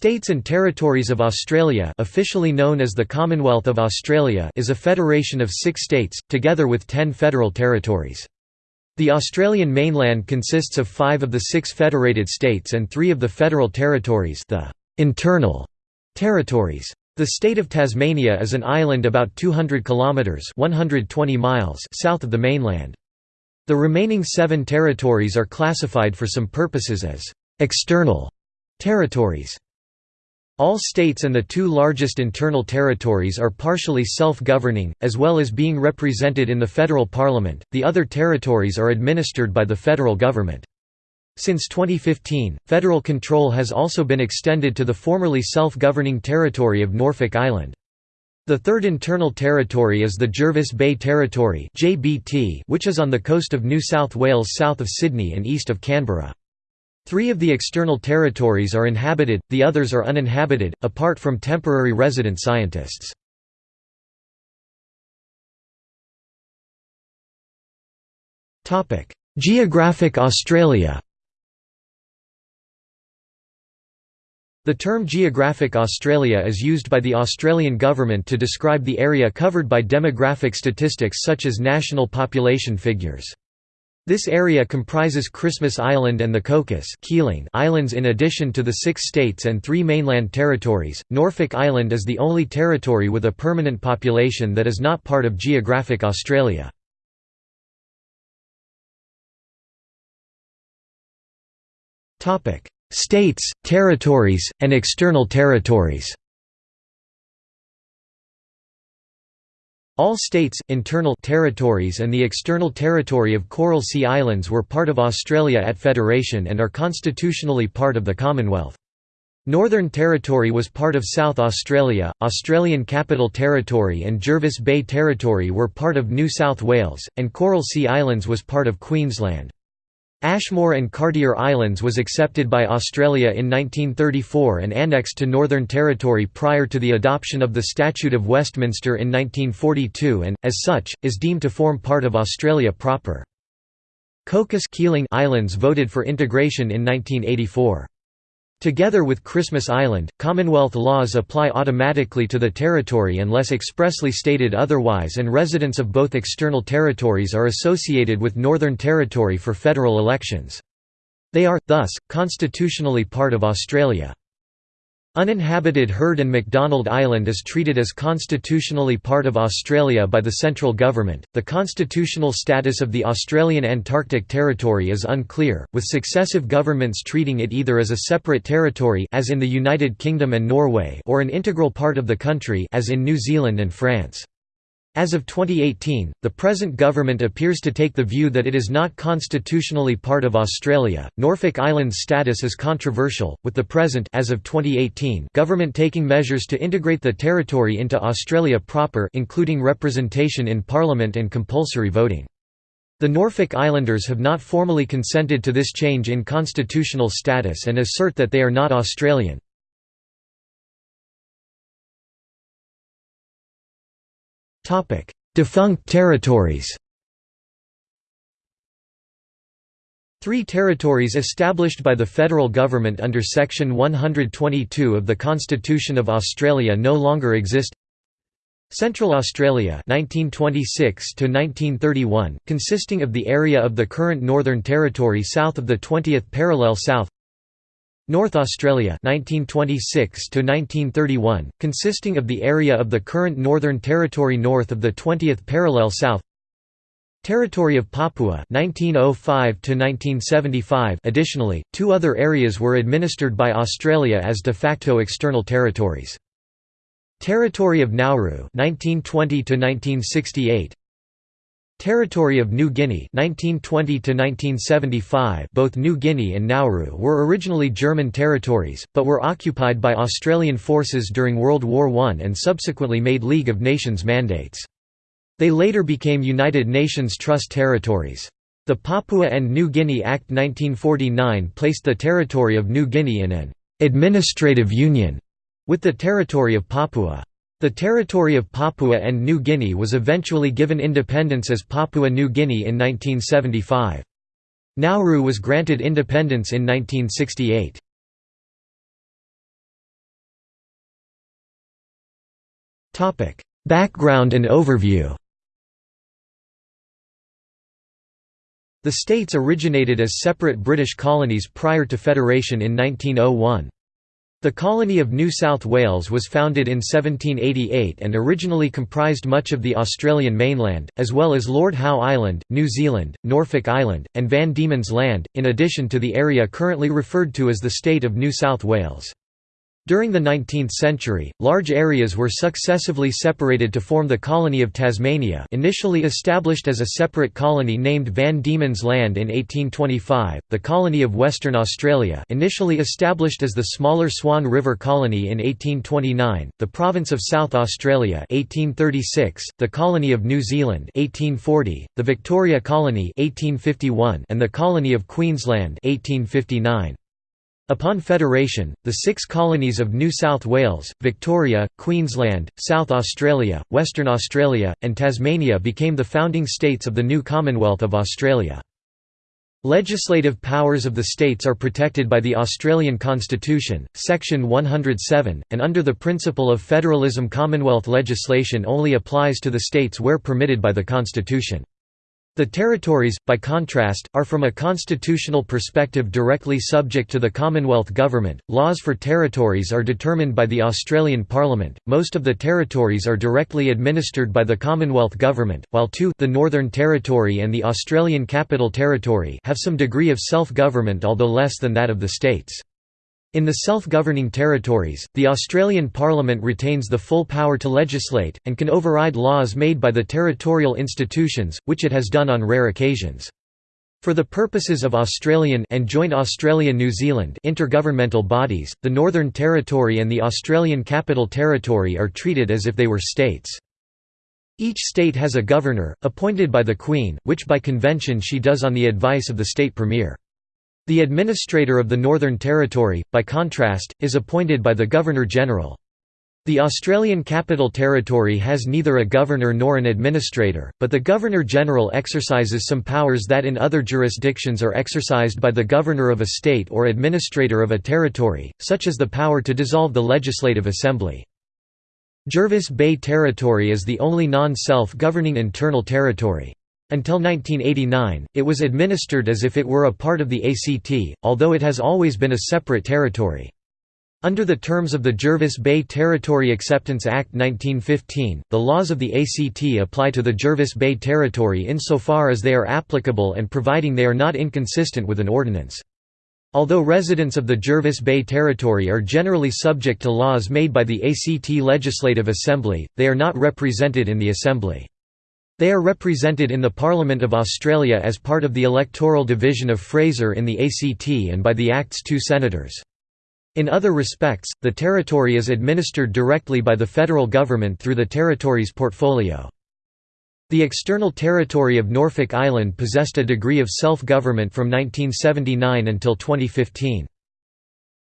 States and Territories of Australia officially known as the Commonwealth of Australia is a federation of six states, together with ten federal territories. The Australian mainland consists of five of the six federated states and three of the federal territories the internal territories. The state of Tasmania is an island about 200 kilometres 120 miles south of the mainland. The remaining seven territories are classified for some purposes as external territories. All states and the two largest internal territories are partially self-governing, as well as being represented in the federal parliament, the other territories are administered by the federal government. Since 2015, federal control has also been extended to the formerly self-governing territory of Norfolk Island. The third internal territory is the Jervis Bay Territory which is on the coast of New South Wales south of Sydney and east of Canberra. Three of the external territories are inhabited, the others are uninhabited, apart from temporary resident scientists. Geographic Australia The term Geographic Australia is used by the Australian government to describe the area covered by demographic statistics such as national population figures. This area comprises Christmas Island and the Cocos Islands in addition to the six states and three mainland territories. Norfolk Island is the only territory with a permanent population that is not part of geographic Australia. States, territories, and external territories All states, internal territories and the external territory of Coral Sea Islands were part of Australia at Federation and are constitutionally part of the Commonwealth. Northern Territory was part of South Australia, Australian Capital Territory and Jervis Bay Territory were part of New South Wales, and Coral Sea Islands was part of Queensland. Ashmore and Cartier Islands was accepted by Australia in 1934 and annexed to Northern Territory prior to the adoption of the Statute of Westminster in 1942 and, as such, is deemed to form part of Australia proper. Cocos Keeling Islands voted for integration in 1984. Together with Christmas Island, Commonwealth laws apply automatically to the territory unless expressly stated otherwise and residents of both external territories are associated with Northern Territory for federal elections. They are, thus, constitutionally part of Australia. Uninhabited Heard and McDonald Island is treated as constitutionally part of Australia by the central government. The constitutional status of the Australian Antarctic Territory is unclear, with successive governments treating it either as a separate territory as in the United Kingdom and Norway or an integral part of the country as in New Zealand and France. As of 2018, the present government appears to take the view that it is not constitutionally part of Australia. Norfolk Island's status is controversial, with the present as of 2018 government taking measures to integrate the territory into Australia proper, including representation in parliament and compulsory voting. The Norfolk Islanders have not formally consented to this change in constitutional status and assert that they are not Australian. Defunct territories Three territories established by the federal government under Section 122 of the Constitution of Australia no longer exist. Central Australia (1926–1931), consisting of the area of the current Northern Territory south of the 20th parallel south North Australia 1926 to 1931 consisting of the area of the current Northern Territory north of the 20th parallel south. Territory of Papua 1905 to 1975 Additionally two other areas were administered by Australia as de facto external territories. Territory of Nauru 1920 to 1968 Territory of New Guinea 1920 to -1975 Both New Guinea and Nauru were originally German territories, but were occupied by Australian forces during World War I and subsequently made League of Nations mandates. They later became United Nations Trust territories. The Papua and New Guinea Act 1949 placed the territory of New Guinea in an «administrative union» with the territory of Papua. The territory of Papua and New Guinea was eventually given independence as Papua New Guinea in 1975. Nauru was granted independence in 1968. Background and overview The states originated as separate British colonies prior to federation in 1901. The colony of New South Wales was founded in 1788 and originally comprised much of the Australian mainland, as well as Lord Howe Island, New Zealand, Norfolk Island, and Van Diemen's Land, in addition to the area currently referred to as the state of New South Wales. During the 19th century, large areas were successively separated to form the colony of Tasmania initially established as a separate colony named Van Diemen's Land in 1825, the colony of Western Australia initially established as the smaller Swan River Colony in 1829, the province of South Australia 1836, the colony of New Zealand 1840, the Victoria Colony 1851, and the colony of Queensland 1859. Upon federation, the six colonies of New South Wales, Victoria, Queensland, South Australia, Western Australia, and Tasmania became the founding states of the new Commonwealth of Australia. Legislative powers of the states are protected by the Australian Constitution, Section 107, and under the principle of federalism Commonwealth legislation only applies to the states where permitted by the Constitution. The territories, by contrast, are from a constitutional perspective directly subject to the Commonwealth Government. Laws for territories are determined by the Australian Parliament. Most of the territories are directly administered by the Commonwealth Government, while two, the Northern Territory and the Australian Capital Territory, have some degree of self-government although less than that of the states. In the self-governing territories, the Australian Parliament retains the full power to legislate, and can override laws made by the territorial institutions, which it has done on rare occasions. For the purposes of Australian and joint Australia-New Zealand intergovernmental bodies, the Northern Territory and the Australian Capital Territory are treated as if they were states. Each state has a governor, appointed by the Queen, which by convention she does on the advice of the state premier. The administrator of the Northern Territory, by contrast, is appointed by the Governor-General. The Australian Capital Territory has neither a governor nor an administrator, but the Governor-General exercises some powers that in other jurisdictions are exercised by the governor of a state or administrator of a territory, such as the power to dissolve the Legislative Assembly. Jervis Bay Territory is the only non-self-governing internal territory. Until 1989, it was administered as if it were a part of the ACT, although it has always been a separate territory. Under the terms of the Jervis Bay Territory Acceptance Act 1915, the laws of the ACT apply to the Jervis Bay Territory insofar as they are applicable and providing they are not inconsistent with an ordinance. Although residents of the Jervis Bay Territory are generally subject to laws made by the ACT Legislative Assembly, they are not represented in the Assembly. They are represented in the Parliament of Australia as part of the electoral division of Fraser in the ACT and by the Act's two senators. In other respects, the territory is administered directly by the federal government through the territory's portfolio. The external territory of Norfolk Island possessed a degree of self-government from 1979 until 2015.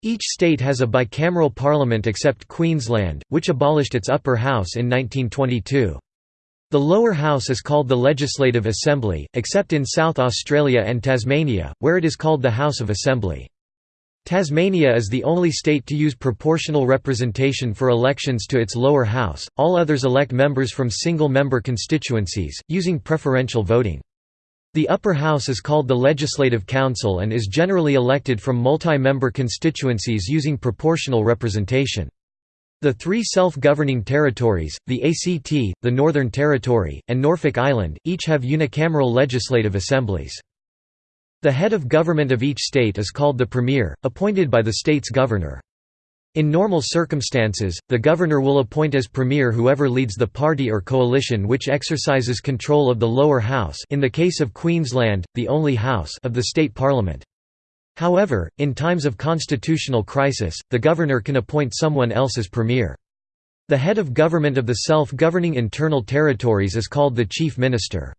Each state has a bicameral parliament except Queensland, which abolished its upper house in 1922. The lower house is called the Legislative Assembly, except in South Australia and Tasmania, where it is called the House of Assembly. Tasmania is the only state to use proportional representation for elections to its lower house, all others elect members from single-member constituencies, using preferential voting. The upper house is called the Legislative Council and is generally elected from multi-member constituencies using proportional representation. The three self-governing territories, the ACT, the Northern Territory, and Norfolk Island, each have unicameral legislative assemblies. The head of government of each state is called the Premier, appointed by the state's governor. In normal circumstances, the governor will appoint as premier whoever leads the party or coalition which exercises control of the lower house in the case of Queensland, the only house of the state parliament. However, in times of constitutional crisis, the governor can appoint someone else as premier. The head of government of the self-governing internal territories is called the chief minister.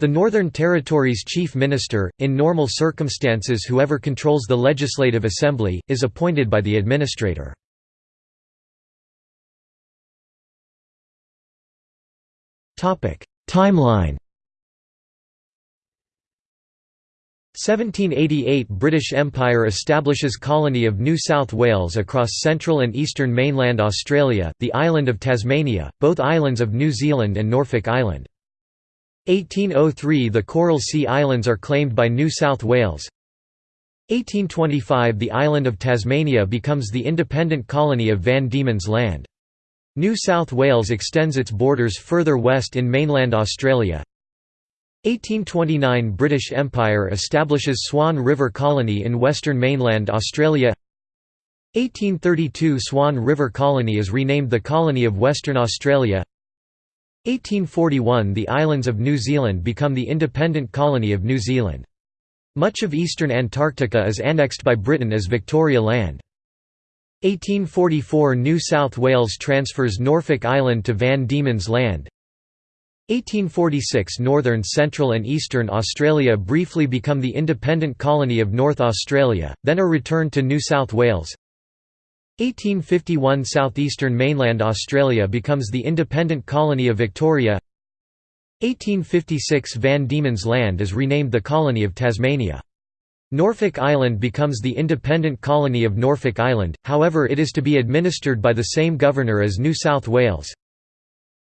The Northern Territory's chief minister, in normal circumstances whoever controls the legislative assembly, is appointed by the administrator. Timeline 1788 British Empire establishes colony of New South Wales across central and eastern mainland Australia, the island of Tasmania, both islands of New Zealand and Norfolk Island. 1803 The Coral Sea Islands are claimed by New South Wales. 1825 The island of Tasmania becomes the independent colony of Van Diemen's Land. New South Wales extends its borders further west in mainland Australia. 1829 British Empire establishes Swan River Colony in western mainland Australia 1832 Swan River Colony is renamed the Colony of Western Australia 1841 The islands of New Zealand become the independent colony of New Zealand. Much of eastern Antarctica is annexed by Britain as Victoria Land. 1844 New South Wales transfers Norfolk Island to Van Diemen's Land 1846 Northern Central and Eastern Australia briefly become the independent colony of North Australia, then are returned to New South Wales 1851 Southeastern mainland Australia becomes the independent colony of Victoria 1856 Van Diemen's Land is renamed the colony of Tasmania. Norfolk Island becomes the independent colony of Norfolk Island, however it is to be administered by the same governor as New South Wales.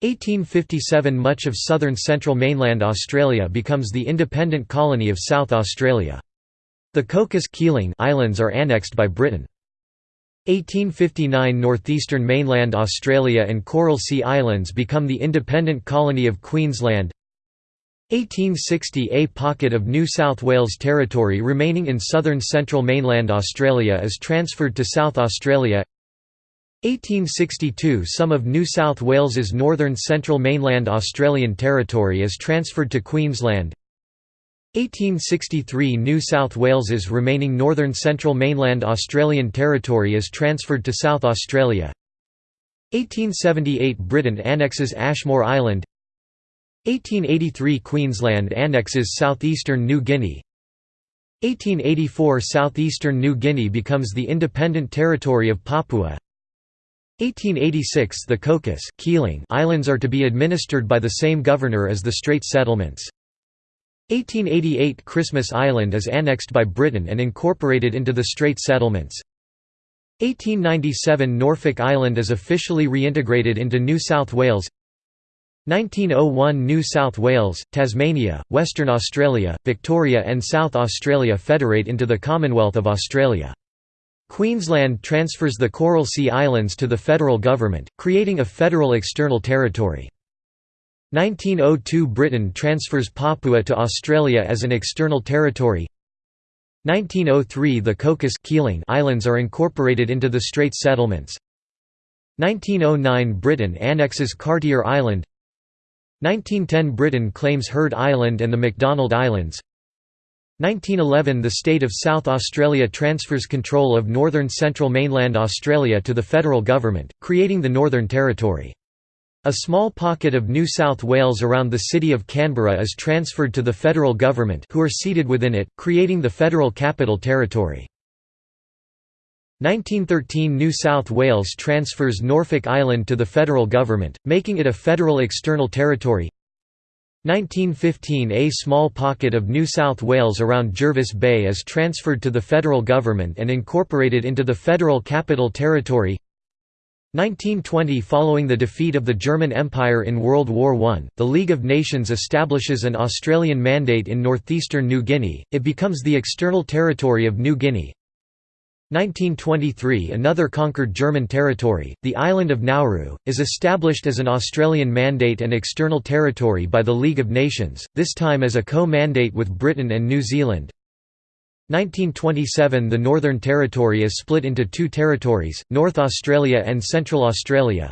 1857 Much of southern central mainland Australia becomes the independent colony of South Australia. The Cocos Islands are annexed by Britain. 1859 Northeastern mainland Australia and Coral Sea Islands become the independent colony of Queensland 1860 A pocket of New South Wales territory remaining in southern central mainland Australia is transferred to South Australia 1862 Some of New South Wales's northern central mainland Australian territory is transferred to Queensland. 1863 New South Wales's remaining northern central mainland Australian territory is transferred to South Australia. 1878 Britain annexes Ashmore Island. 1883 Queensland annexes southeastern New Guinea. 1884 Southeastern New Guinea becomes the independent territory of Papua 1886 The Cocos Keeling Islands are to be administered by the same governor as the Straits Settlements. 1888 Christmas Island is annexed by Britain and incorporated into the Straits Settlements. 1897 Norfolk Island is officially reintegrated into New South Wales 1901 New South Wales, Tasmania, Western Australia, Victoria and South Australia federate into the Commonwealth of Australia. Queensland transfers the Coral Sea Islands to the federal government, creating a federal external territory. 1902 Britain transfers Papua to Australia as an external territory. 1903 The Cocos Islands are incorporated into the Straits Settlements. 1909 Britain annexes Cartier Island. 1910 Britain claims Heard Island and the McDonald Islands 1911 – The state of South Australia transfers control of northern central mainland Australia to the federal government, creating the Northern Territory. A small pocket of New South Wales around the city of Canberra is transferred to the federal government who are seated within it, creating the Federal Capital Territory. 1913 New South Wales transfers Norfolk Island to the federal government, making it a federal external territory 1915 A small pocket of New South Wales around Jervis Bay is transferred to the federal government and incorporated into the Federal Capital Territory 1920 Following the defeat of the German Empire in World War I, the League of Nations establishes an Australian mandate in northeastern New Guinea, it becomes the external territory of New Guinea. 1923 Another conquered German territory, the island of Nauru, is established as an Australian mandate and external territory by the League of Nations, this time as a co-mandate with Britain and New Zealand. 1927 The Northern Territory is split into two territories, North Australia and Central Australia.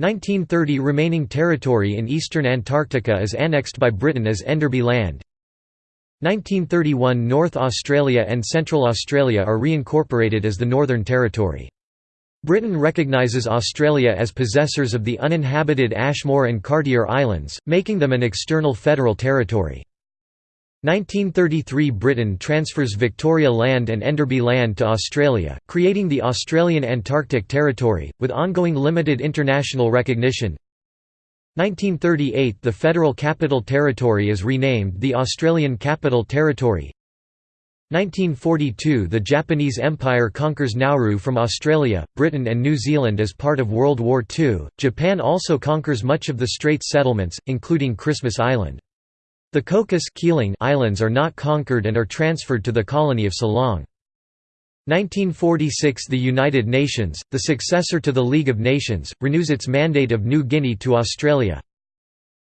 1930 Remaining territory in eastern Antarctica is annexed by Britain as Enderby Land. 1931 North Australia and Central Australia are reincorporated as the Northern Territory. Britain recognises Australia as possessors of the uninhabited Ashmore and Cartier Islands, making them an external federal territory. 1933 Britain transfers Victoria Land and Enderby Land to Australia, creating the Australian Antarctic Territory, with ongoing limited international recognition. 1938 – The Federal Capital Territory is renamed the Australian Capital Territory 1942 – The Japanese Empire conquers Nauru from Australia, Britain and New Zealand as part of World War II. Japan also conquers much of the Straits settlements, including Christmas Island. The Cocos Islands are not conquered and are transferred to the colony of Ceylon. 1946 – The United Nations, the successor to the League of Nations, renews its mandate of New Guinea to Australia.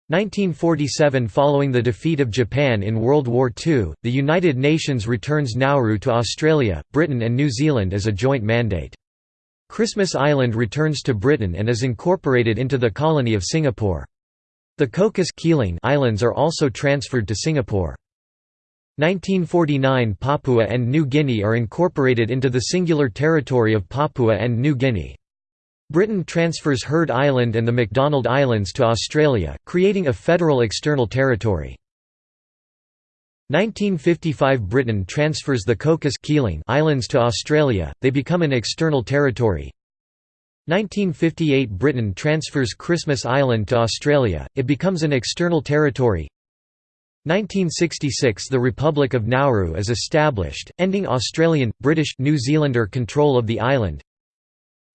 1947 Following the defeat of Japan in World War II, the United Nations returns Nauru to Australia, Britain and New Zealand as a joint mandate. Christmas Island returns to Britain and is incorporated into the colony of Singapore. The Cocos Islands are also transferred to Singapore. 1949 Papua and New Guinea are incorporated into the singular territory of Papua and New Guinea. Britain transfers Heard Island and the McDonald Islands to Australia, creating a federal external territory. 1955 Britain transfers the Cocos Islands to Australia, they become an external territory. 1958 Britain transfers Christmas Island to Australia, it becomes an external territory. 1966 The Republic of Nauru is established, ending Australian, British, New Zealander control of the island.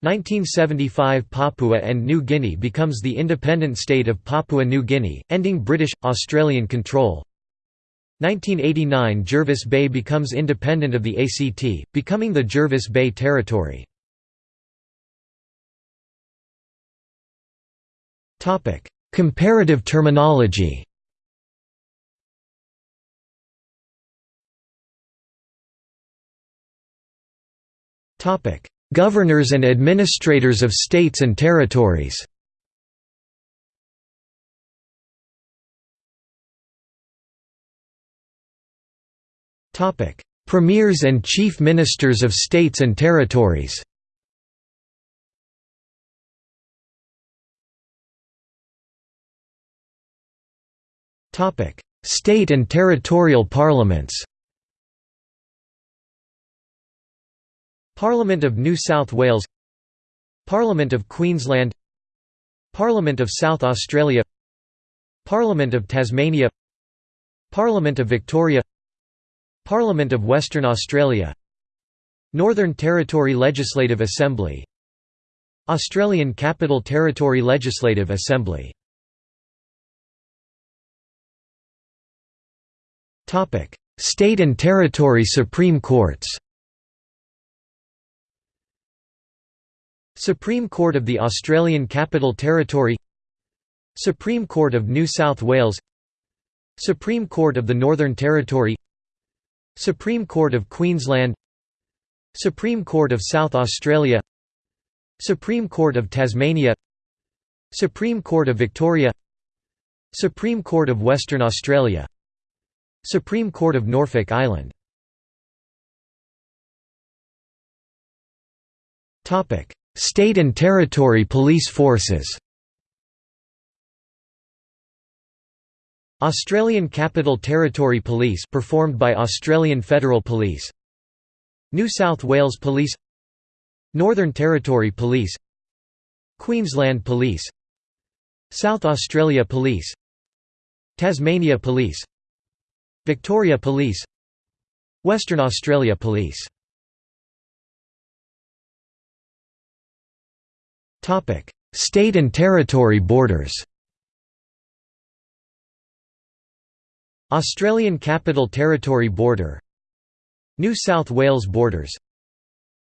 1975 Papua and New Guinea becomes the independent state of Papua New Guinea, ending British, Australian control. 1989 Jervis Bay becomes independent of the ACT, becoming the Jervis Bay Territory. Comparative terminology Governors and administrators of states and territories. Premiers and chief ministers of states and territories. State and territorial parliaments Parliament of New South Wales Parliament of Queensland Parliament of South Australia Parliament of Tasmania Parliament of Victoria Parliament of Western Australia Northern Territory Legislative Assembly Australian Capital Territory Legislative Assembly. State and Territory Supreme Courts Supreme Court of the Australian Capital Territory Supreme Court of New South Wales Supreme Court of the Northern Territory Supreme Court of Queensland Supreme Court of South Australia Supreme Court of Tasmania Supreme Court of Victoria Supreme Court of Western Australia Supreme Court of Norfolk Island State and territory police forces. Australian Capital Territory Police performed by Australian Federal Police. New South Wales Police. Northern Territory Police. Queensland Police. South Australia Police. Tasmania Police. Victoria Police. Western Australia Police State and territory borders Australian Capital Territory border New South Wales borders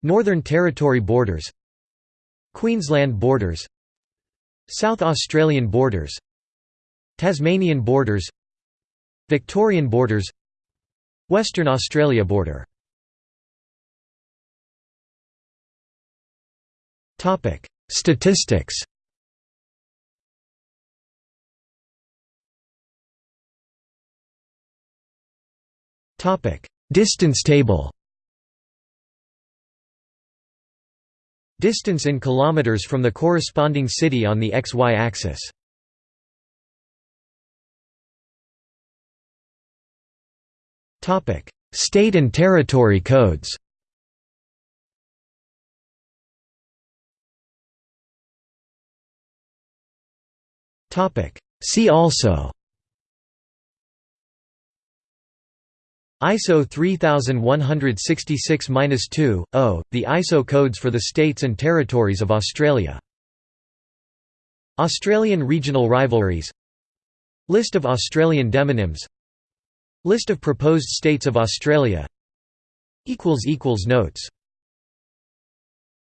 Northern Territory borders Queensland borders South Australian borders Tasmanian borders Victorian borders Western Australia border Statistics Distance table Distance in kilometers from the corresponding city on the xy axis. Topic: State and territory codes. See also. ISO 3166-2, 0, the ISO codes for the states and territories of Australia. Australian regional rivalries. List of Australian demonyms. List of proposed states of Australia. Notes